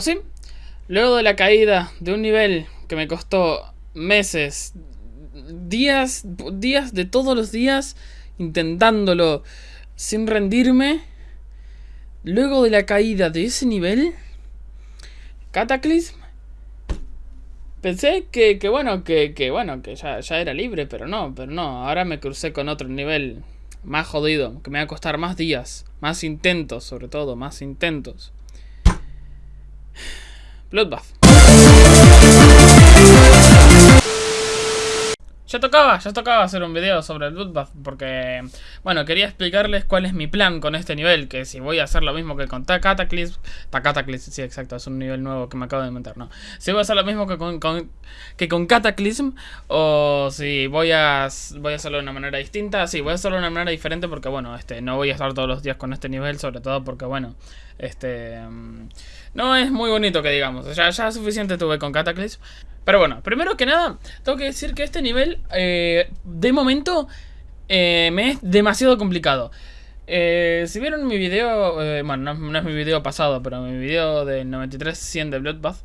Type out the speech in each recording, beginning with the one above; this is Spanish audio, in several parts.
Sí, luego de la caída de un nivel que me costó meses, días, días de todos los días, intentándolo sin rendirme, luego de la caída de ese nivel, Cataclysm, pensé que, bueno, que, que, bueno, que ya, ya era libre, pero no, pero no, ahora me crucé con otro nivel más jodido, que me va a costar más días, más intentos sobre todo, más intentos. Bloodbath. Ya tocaba, ya tocaba hacer un video sobre el Bloodbath porque, bueno, quería explicarles cuál es mi plan con este nivel, que si voy a hacer lo mismo que con Cataclysm, Cataclysm, sí, exacto, es un nivel nuevo que me acabo de inventar, ¿no? Si voy a hacer lo mismo que con, que con Cataclysm, o si voy a, voy a hacerlo de una manera distinta, sí, voy a hacerlo de una manera diferente porque, bueno, este, no voy a estar todos los días con este nivel, sobre todo porque, bueno, este, mm, no es muy bonito que digamos, ya, ya suficiente tuve con Cataclysm. Pero bueno, primero que nada, tengo que decir que este nivel, eh, de momento, eh, me es demasiado complicado. Eh, si vieron mi video, bueno, no, es mi video pasado, pero mi video del 93-100 de Bloodbath,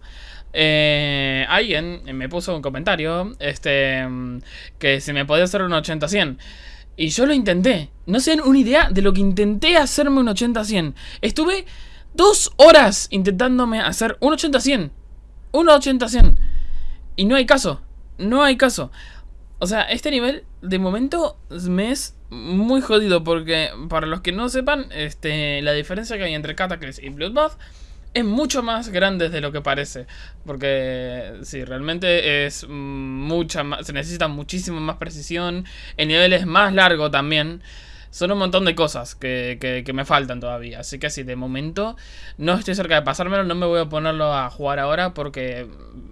alguien me puso un comentario, este, que si me podía hacer un 80-100. Y yo lo intenté. No se dan una idea de lo que intenté hacerme un 80-100. Estuve dos horas intentándome hacer un 80-100. Un 80-100. Y no hay caso. No hay caso. O sea, este nivel de momento me es muy jodido porque para los que no sepan, este, la diferencia que hay entre Cataclysm y Bloodbath es mucho más grande de lo que parece. Porque sí, realmente es mucha más, se necesita muchísima más precisión. El nivel es más largo también. Son un montón de cosas que, que, me faltan todavía. Así que sí, de momento no estoy cerca de pasármelo. No me voy a ponerlo a jugar ahora porque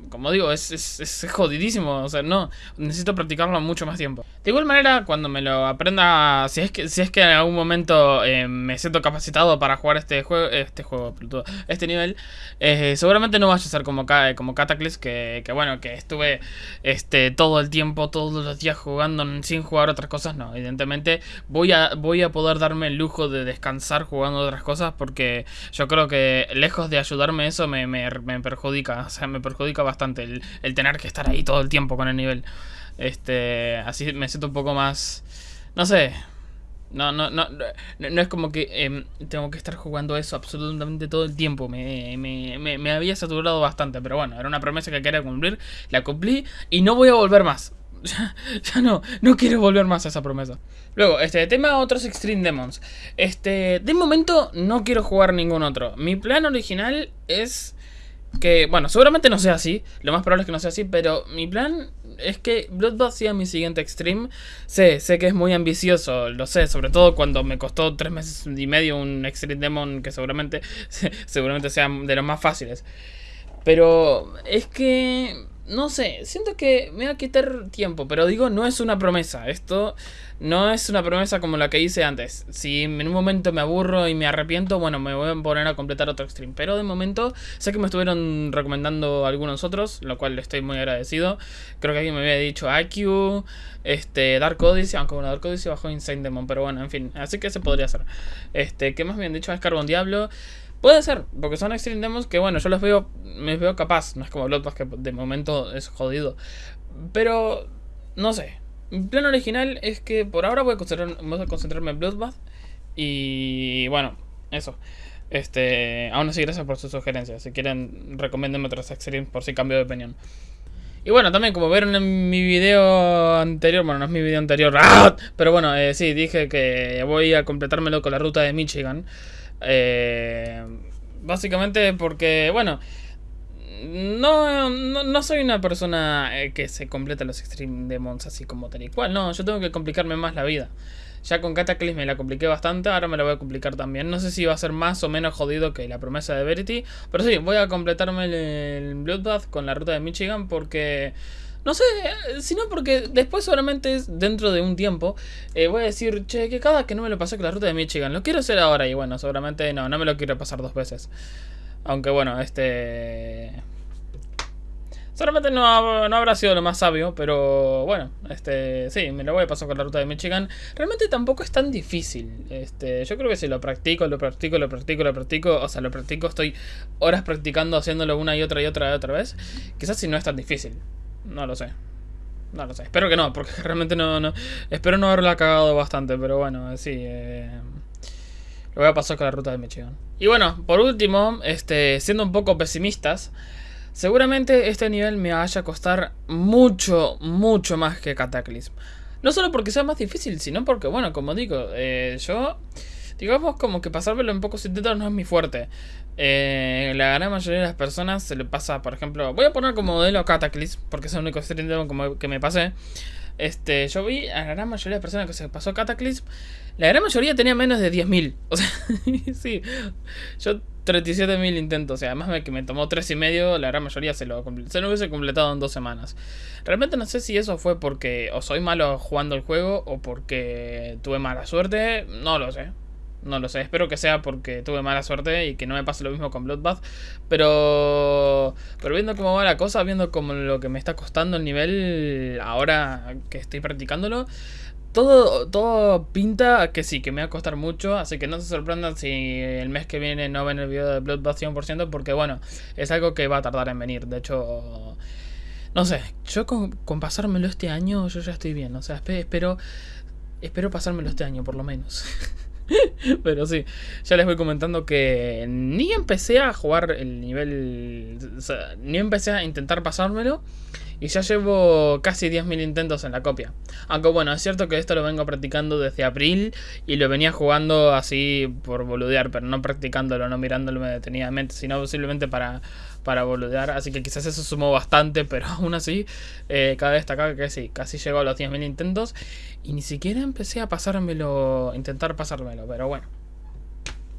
como digo, es, es, jodidísimo. O sea, no, necesito practicarlo mucho más tiempo. De igual manera, cuando me lo aprenda, si es que, si es que en algún momento eh, me siento capacitado para jugar este juego, este juego, este nivel, eh, seguramente no vaya a ser como, como que, que, bueno, que estuve este, todo el tiempo, todos los días jugando sin jugar otras cosas. No, evidentemente voy a, voy a poder darme el lujo de descansar jugando otras cosas porque yo creo que lejos de ayudarme eso me, me, me perjudica, o sea, me perjudica bastante el, tener que estar ahí todo el tiempo con el nivel. Este, así me siento un poco más, no sé, no, no, no, no, es como que em, tengo que estar jugando eso absolutamente todo el tiempo. Me, me, me, había saturado bastante, pero bueno, era una promesa que quería cumplir. La cumplí y no voy a volver más. Ya, ya, no, no quiero volver más a esa promesa. Luego, este tema otros Extreme Demons. Este, de momento no quiero jugar ningún otro. Mi plan original es que, bueno, seguramente no sea así. Lo más probable es que no sea así. Pero mi plan es que Bloodbath sea mi siguiente extreme. Sé, sé que es muy ambicioso. Lo sé, sobre todo cuando me costó tres meses y medio un Extreme Demon que seguramente, seguramente sea de los más fáciles. Pero es que no sé, siento que me va a quitar tiempo, pero digo, no es una promesa. Esto no es una promesa como la que hice antes. Si en un momento me aburro y me arrepiento, bueno, me voy a poner a completar otro stream. Pero de momento, sé que me estuvieron recomendando algunos otros, lo cual estoy muy agradecido. Creo que alguien me había dicho IQ, este, Dark Odyssey, aunque bueno, Dark Odyssey bajó Insane Demon, pero bueno, en fin, así que se podría hacer. Este, ¿qué más me han dicho? Es Carbon Diablo. Puede ser, porque son Extreme Demos que bueno, yo los veo, me veo capaz, no es como Bloodbath que de momento es jodido. Pero, no sé. Mi plan original es que por ahora voy a, concentrarme, en Bloodbath. Y bueno, eso. Este, aún así, gracias por sus sugerencias. Si quieren, recomiéndenme otros Extreme por si cambio de opinión. Y bueno, también como vieron en mi video anterior, bueno, no es mi video anterior, ¡ah! pero bueno, eh, sí, dije que voy a completármelo con la ruta de Michigan. Eh, básicamente porque, bueno, no, no, soy una persona eh, que se completa los Extreme Demons así como tal y cual. No, yo tengo que complicarme más la vida. Ya con Cataclysm me la compliqué bastante, ahora me la voy a complicar también. No sé si va a ser más o menos jodido que la promesa de Verity. Pero sí, voy a completarme el Bloodbath con la ruta de Michigan porque... No sé, sino porque después solamente dentro de un tiempo eh, voy a decir, che, que cada que no me lo pasé con la ruta de Michigan, lo quiero hacer ahora y bueno, seguramente no, no me lo quiero pasar dos veces. Aunque bueno, este... Solamente no, no, habrá sido lo más sabio, pero bueno, este, sí, me lo voy a pasar con la ruta de Michigan. Realmente tampoco es tan difícil. Este, yo creo que si lo practico, lo practico, lo practico, lo practico, o sea, lo practico, estoy horas practicando, haciéndolo una y otra y otra y otra vez. Quizás si no es tan difícil. No lo sé. No lo sé. Espero que no, porque realmente no, no espero no haberla cagado bastante, pero bueno, sí. Eh, lo voy a pasar con la ruta de Michigan. Y bueno, por último, este, siendo un poco pesimistas. Seguramente este nivel me vaya a costar mucho, mucho más que Cataclysm. No solo porque sea más difícil, sino porque, bueno, como digo, eh, yo... Digamos como que pasármelo en pocos intentos no es mi fuerte. Eh, la gran mayoría de las personas se le pasa, por ejemplo... Voy a poner como modelo Cataclysm, porque es el único como que me pasé. Este, yo vi a la gran mayoría de personas que se pasó Cataclysm. La gran mayoría tenía menos de 10.000. O sea, sí. Yo 37.000 intentos. O sea, además que me tomó 3 y medio, la gran mayoría se lo, se lo hubiese completado en dos semanas. Realmente no sé si eso fue porque o soy malo jugando el juego o porque tuve mala suerte. No lo sé. No lo sé, espero que sea porque tuve mala suerte y que no me pase lo mismo con Bloodbath. Pero, pero viendo cómo va la cosa, viendo cómo lo que me está costando el nivel ahora que estoy practicándolo, todo, todo pinta que sí, que me va a costar mucho. Así que no se sorprendan si el mes que viene no ven el video de Bloodbath 100%, porque bueno, es algo que va a tardar en venir. De hecho, no sé, yo con, con pasármelo este año, yo ya estoy bien. O sea, espero, espero pasármelo este año por lo menos. Pero sí, ya les voy comentando que ni empecé a jugar el nivel. Ni empecé a intentar pasármelo. Y ya llevo casi 10.000 intentos en la copia. Aunque bueno, es cierto que esto lo vengo practicando desde abril. Y lo venía jugando así por boludear. Pero no practicándolo, no mirándolo detenidamente. Sino simplemente para, para boludear. Así que quizás eso sumó bastante. Pero aún así, eh, cabe destacar que sí, casi llegó a los 10.000 intentos. Y ni siquiera empecé a pasármelo, intentar pasármelo, pero bueno.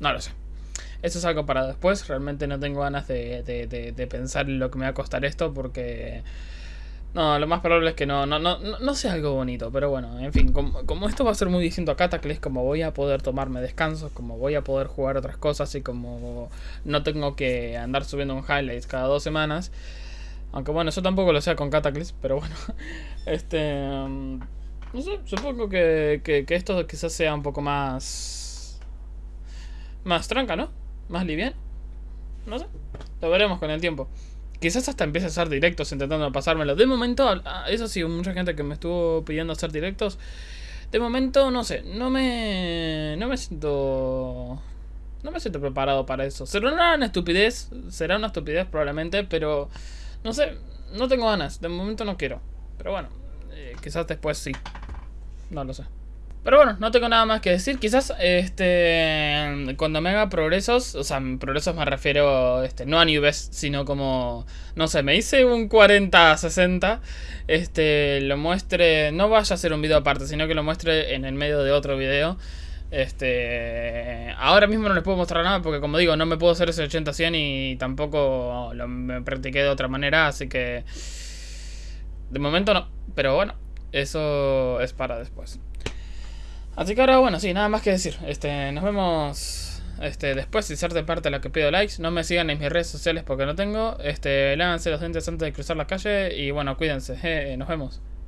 No lo sé. Eso es algo para después. Realmente no tengo ganas de, de, pensar en lo que me va a costar esto porque... No, lo más probable es que no, no, no, no sea algo bonito, pero bueno, en fin, como, esto va a ser muy distinto a Cataclysm, como voy a poder tomarme descansos, como voy a poder jugar otras cosas y como no tengo que andar subiendo un highlights cada dos semanas, aunque bueno, eso tampoco lo sea con Cataclysm, pero bueno, este... Um, no sé, supongo que, que, esto quizás sea un poco más... Más tranca, ¿no? Más liviano. No sé. Lo veremos con el tiempo. Quizás hasta empiece a hacer directos intentando pasármelo. De momento, ah, eso sí, mucha gente que me estuvo pidiendo hacer directos. De momento, no sé, no me. No me siento. No me siento preparado para eso. Será una estupidez. Será una estupidez probablemente, pero. No sé, no tengo ganas. De momento no quiero. Pero bueno, eh, quizás después sí. No lo sé. Pero bueno, no tengo nada más que decir. Quizás este cuando me haga progresos, o sea, progresos me refiero este, no a nubes, sino como, no sé, me hice un 40-60, este, lo muestre, no vaya a ser un video aparte, sino que lo muestre en el medio de otro video. Este, ahora mismo no les puedo mostrar nada porque como digo, no me puedo hacer ese 80-100 y tampoco lo practiqué de otra manera, así que de momento no, pero bueno, eso es para después. Así que ahora, bueno, sí, nada más que decir. Este, nos vemos este, después. Si de parte de la que pido likes. No me sigan en mis redes sociales porque no tengo. Este, lávense los dientes antes de cruzar la calle. Y bueno, cuídense. nos vemos.